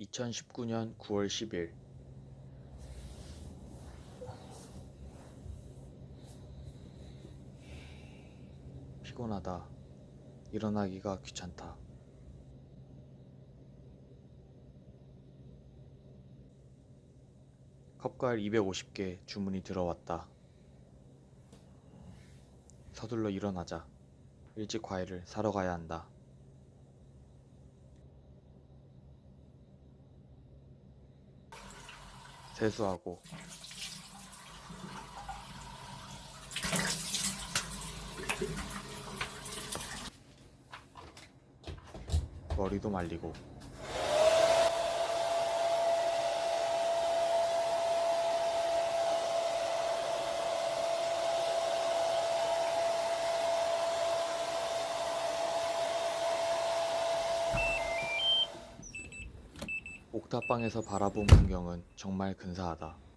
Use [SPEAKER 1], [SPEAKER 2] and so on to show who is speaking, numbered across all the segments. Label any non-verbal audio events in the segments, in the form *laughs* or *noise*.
[SPEAKER 1] 2019년 9월 10일 피곤하다. 일어나기가 귀찮다. 컵과일 250개 주문이 들어왔다. 서둘러 일어나자. 일찍 과일을 사러 가야 한다. 세수하고. 머리도 말리고 옥탑방에서 바라본 풍경은 정말 근사하다.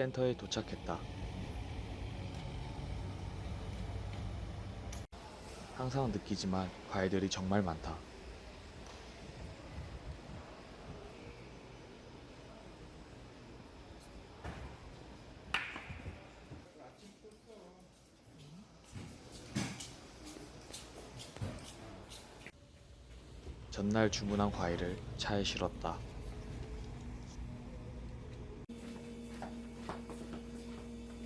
[SPEAKER 1] 센터에 도착했다. 항상 느끼지만 과일들이 정말 많다. 전날 주문한 과일을 차에 실었다.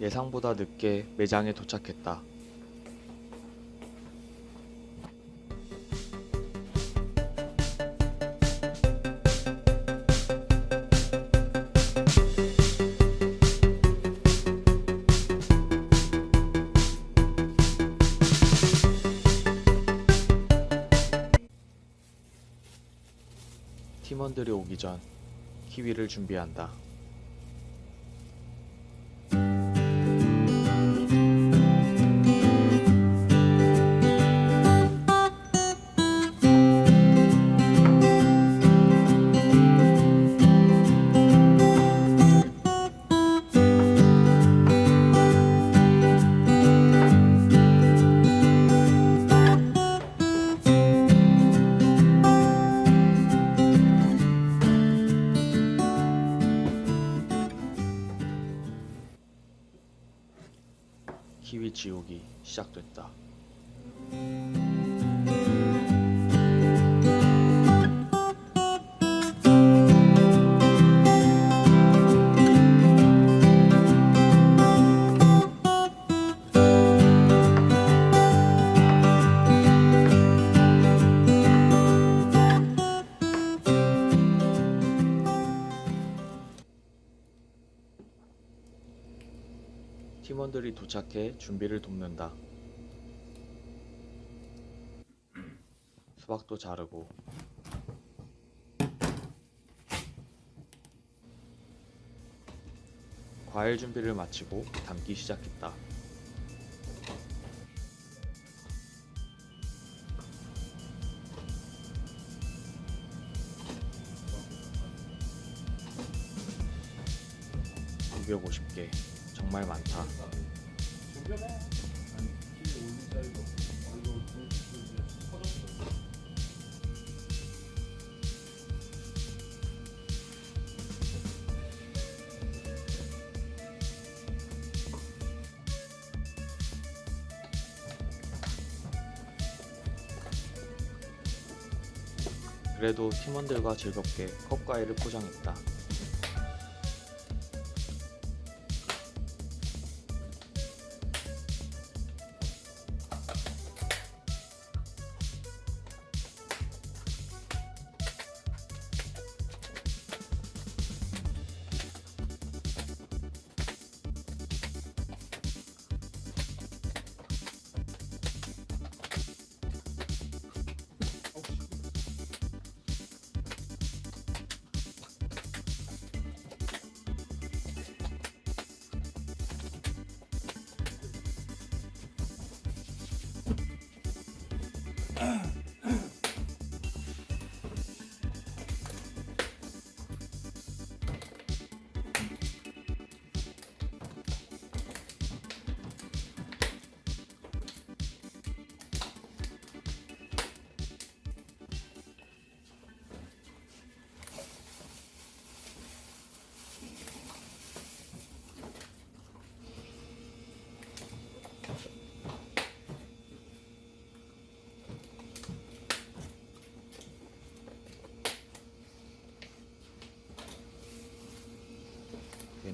[SPEAKER 1] 예상보다 늦게 매장에 도착했다. 팀원들이 오기 전 키위를 준비한다. 키위 지옥이 시작됐다. 팀원들이 도착해 준비를 돕는다. 수박도 자르고 과일 준비를 마치고 담기 시작했다. (250개) 정말 많다 그래도 팀원들과 즐겁게 컵과일을 포장했다.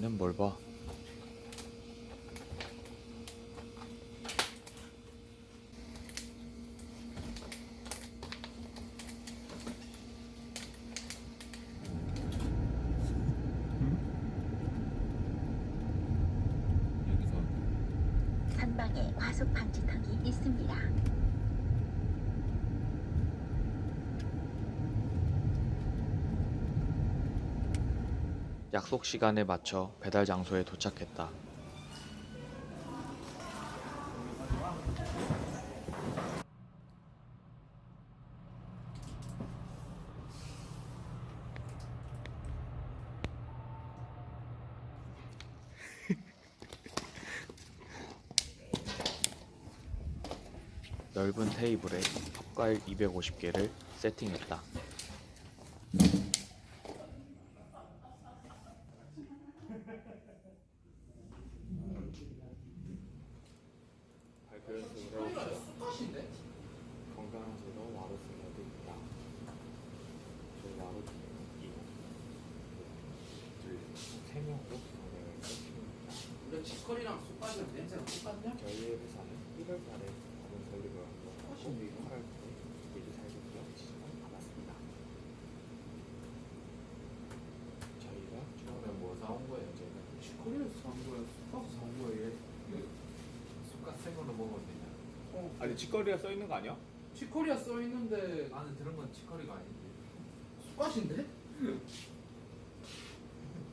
[SPEAKER 1] 얘는 뭘 봐?
[SPEAKER 2] 전방에 과속 방지턱이 있습니다.
[SPEAKER 1] 약속 시간에 맞춰 배달 장소에 도착했다. *laughs* 넓은 테이블에 컵과일 250개를 세팅했다. 건강하시고 와로스라도 있다. 저 와로 이거 세 명으로 건강을 세팅입니다.
[SPEAKER 3] 우리 치커리랑 쑥갓이랑 냄새가 똑같냐?
[SPEAKER 1] 저희 회사는 1월 달에 다른 설립을 하고 코비 8월 달에 예비 살균기업 지정을 받았습니다. 저희가
[SPEAKER 3] 처음에 뭐 사온 거예요?
[SPEAKER 1] 저희가
[SPEAKER 3] 치커리에서 사온 거야? 쑥갓에서 사온 거야 얘?
[SPEAKER 4] 숟가 생으로 먹으면 되냐?
[SPEAKER 3] 어
[SPEAKER 5] 아니 직거리가 써 있는 거 아니야?
[SPEAKER 3] 치커리야 써있는데
[SPEAKER 4] 나는 들은 건 치커리가 아닌데.
[SPEAKER 3] 쑥갓인데? *laughs*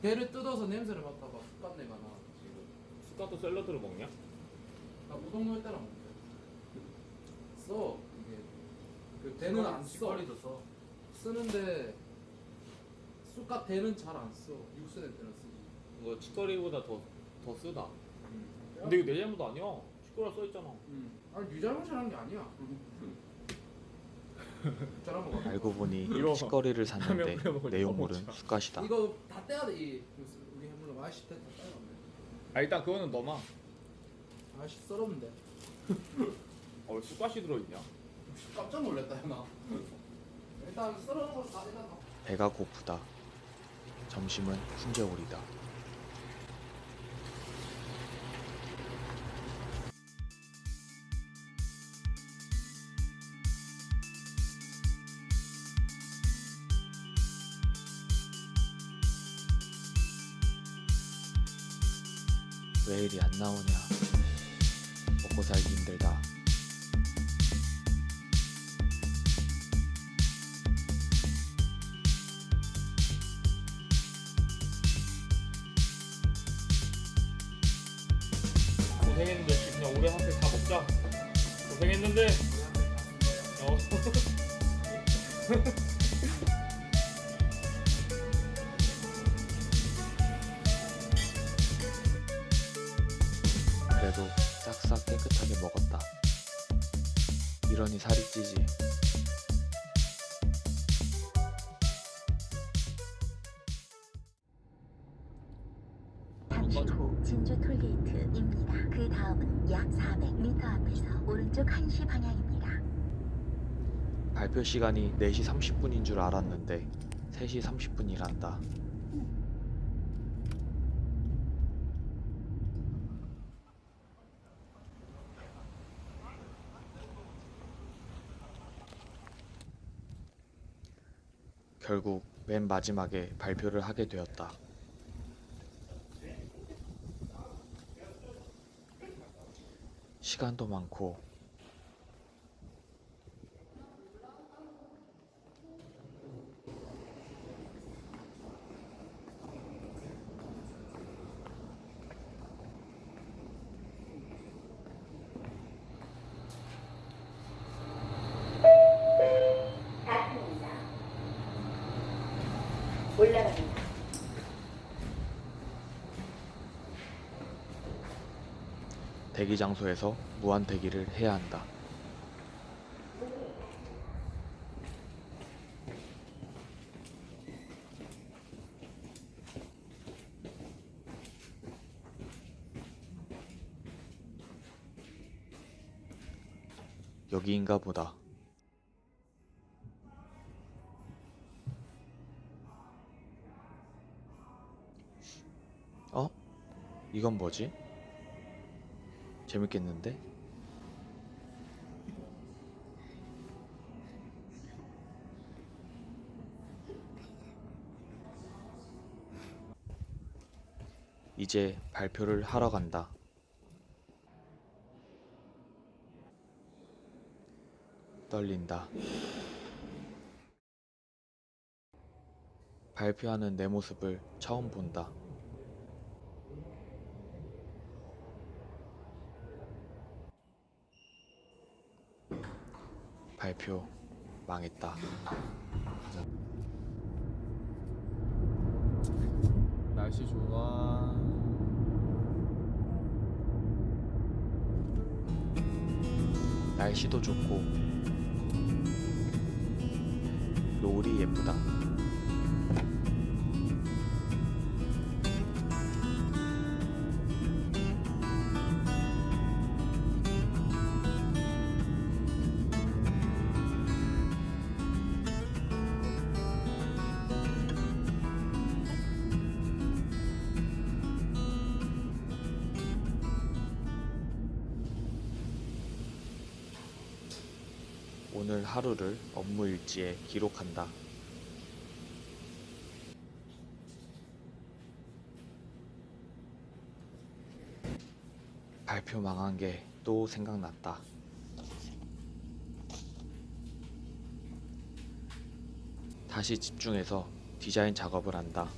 [SPEAKER 3] 배를 뜯어서 냄새를 맡다가 쑥갓 내가 나 지금
[SPEAKER 5] 숟가도 샐러드로 먹냐?
[SPEAKER 3] 나 우동 넣을 때랑 먹는데 써 이게 그 대는 안 써.
[SPEAKER 4] 치커리도 써.
[SPEAKER 3] 쓰는데 쑥갓 대는 잘 안 써. 육수 낼 때는 쓰지.
[SPEAKER 5] 이거 직거리보다 더, 더 쓰다 근데 이거 내 잘못 아니야 직거리가 써 있잖아
[SPEAKER 3] 음. 아니 네 잘못이라는 게 아니야. *laughs* *laughs* 같아.
[SPEAKER 1] 알고 보니 *laughs*
[SPEAKER 5] 이거
[SPEAKER 1] 치거리를 *laughs* 샀는데 내용물은
[SPEAKER 5] 먹자.
[SPEAKER 1] 숯갓이다.
[SPEAKER 3] 이거 다 떼야 돼. 이 우리 해물로 맛이 다 떼야 돼.
[SPEAKER 5] 아 일단 그거는 너만
[SPEAKER 3] 아씨 썰었는데.
[SPEAKER 5] 어왜 숟가시 들어있냐?
[SPEAKER 3] 깜짝 놀랐다 나. 일단 썰어놓은 거다 일단 다.
[SPEAKER 1] 배가 고프다. 점심은 훈제오리다. 안 나오냐? 먹고 살기 힘들다.
[SPEAKER 5] 고생했는데 그냥 오래 한테 다 먹자 고생했는데 어. *laughs* *laughs*
[SPEAKER 1] 이러니 살이 찌지.
[SPEAKER 2] 잠시 후 진주 톨게이트입니다. 그 다음은 약 400m 앞에서 오른쪽 1시 방향입니다.
[SPEAKER 1] 발표 시간이 4시 30분인 줄 알았는데 3시 30분이란다. 결국 맨 마지막에 발표를 하게 되었다. 시간도 많고
[SPEAKER 6] 닫힙니다. 올라갑니다.
[SPEAKER 1] 대기 장소에서 무한 대기를 해야 한다. 여기인가 보다. 어? 이건 뭐지? 재밌겠는데? 이제 발표를 하러 간다. 떨린다. 발표하는 내 모습을 처음 본다. 발표 망했다.
[SPEAKER 5] 날씨 좋아.
[SPEAKER 1] 날씨도 좋고 노을이 예쁘다. 오늘 하루를 업무 일지에 기록한다. 발표 망한 게 또 생각났다. 다시 집중해서 디자인 작업을 한다.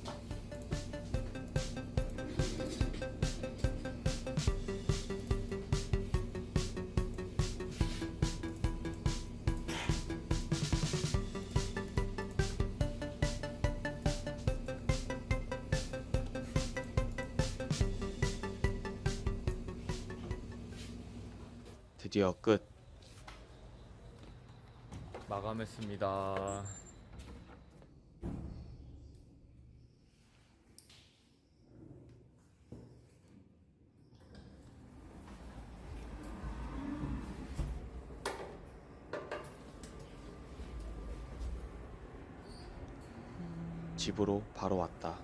[SPEAKER 1] 드디어 끝.
[SPEAKER 5] 마감했습니다.
[SPEAKER 1] 집으로 바로 왔다.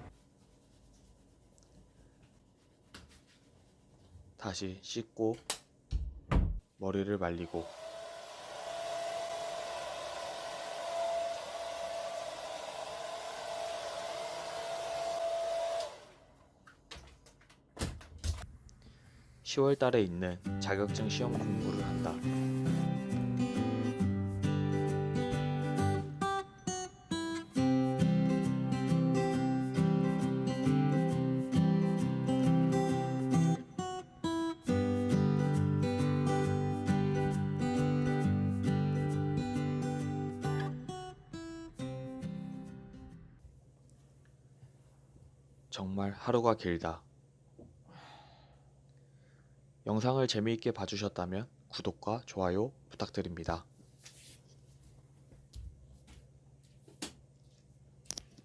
[SPEAKER 1] 다시 씻고 머리를 말리고 (10월) 달에 있는 자격증 시험 공부를 한다. 정말 하루가 길다. 영상을 재미있게 봐주셨다면 구독과 좋아요 부탁드립니다.